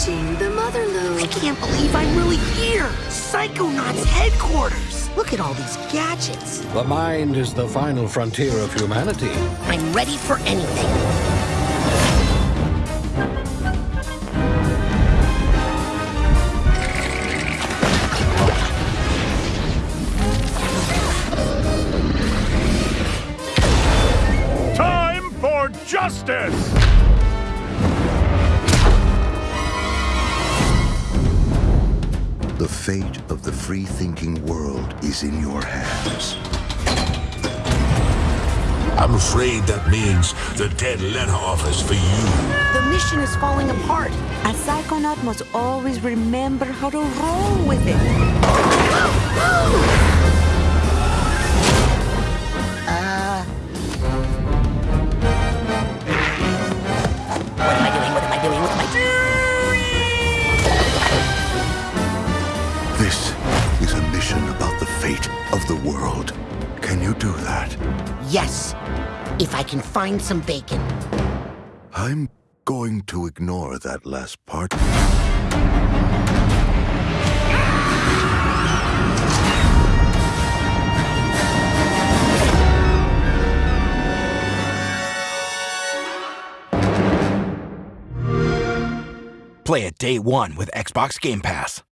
Reaching the mother I can't believe I'm really here! Psychonauts headquarters! Look at all these gadgets. The mind is the final frontier of humanity. I'm ready for anything. Time for justice! The fate of the free-thinking world is in your hands. I'm afraid that means the dead letter office for you. The mission is falling apart. A psychonaut must always remember how to roll with it. Of the world. Can you do that? Yes, if I can find some bacon. I'm going to ignore that last part. Play it day one with Xbox Game Pass.